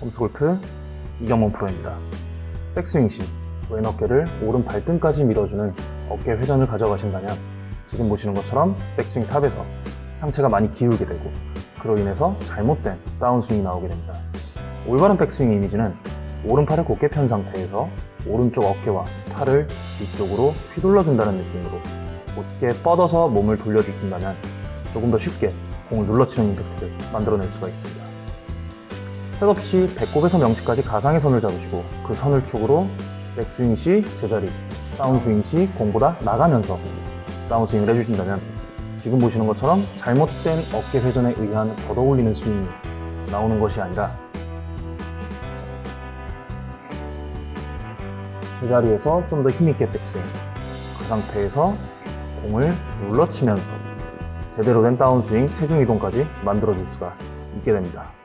홈스골프 이경문 프로입니다. 백스윙 시 왼 어깨를 오른 발등까지 밀어주는 어깨 회전을 가져가신다면 지금 보시는 것처럼 백스윙 탑에서 상체가 많이 기울게 되고 그로 인해서 잘못된 다운스윙이 나오게 됩니다. 올바른 백스윙 이미지는 오른팔을 곧게 편 상태에서 오른쪽 어깨와 팔을 뒤쪽으로 휘둘러준다는 느낌으로 곧게 뻗어서 몸을 돌려주신다면 조금 더 쉽게 공을 눌러치는 임팩트를 만들어낼 수가 있습니다. 셋없이 배꼽에서 명치까지 가상의 선을 잡으시고 그 선을 축으로 백스윙 시 제자리, 다운스윙 시 공보다 나가면서 다운스윙을 해주신다면 지금 보시는 것처럼 잘못된 어깨 회전에 의한 걷어올리는 스윙이 나오는 것이 아니라 제자리에서 좀 더 힘있게 백스윙 그 상태에서 공을 눌러치면서 제대로 된 다운스윙, 체중 이동까지 만들어줄 수가 있게 됩니다.